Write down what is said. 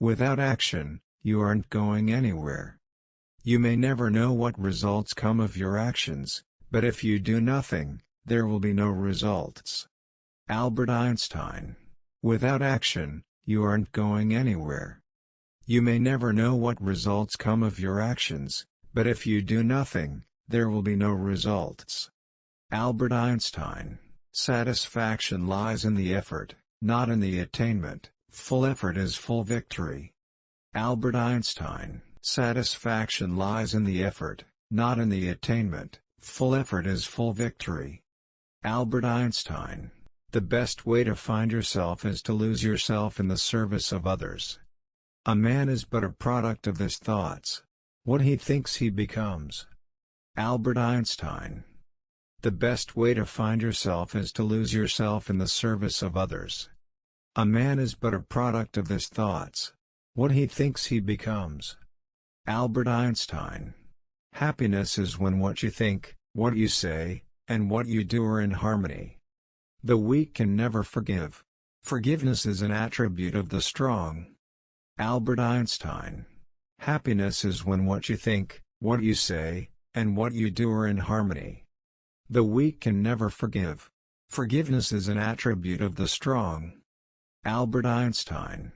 Without action, you aren't going anywhere. You may never know what results come of your actions, but if you do nothing, there will be no results. Albert Einstein. Without action, you aren't going anywhere. You may never know what results come of your actions, but if you do nothing, there will be no results. Albert Einstein. Satisfaction lies in the effort, not in the attainment. Full effort is full victory. Albert Einstein. Satisfaction lies in the effort, not in the attainment. Full effort is full victory. Albert Einstein. The best way to find yourself is to lose yourself in the service of others. A man is but a product of his thoughts. What he thinks he becomes. Albert Einstein. The best way to find yourself is to lose yourself in the service of others. A man is but a product of his thoughts. What he thinks he becomes. Albert Einstein. Happiness is when what you think, what you say, and what you do are in harmony. The weak can never forgive. Forgiveness is an attribute of the strong. Albert Einstein. Happiness is when what you think, what you say, and what you do are in harmony. The weak can never forgive. Forgiveness is an attribute of the strong. Albert Einstein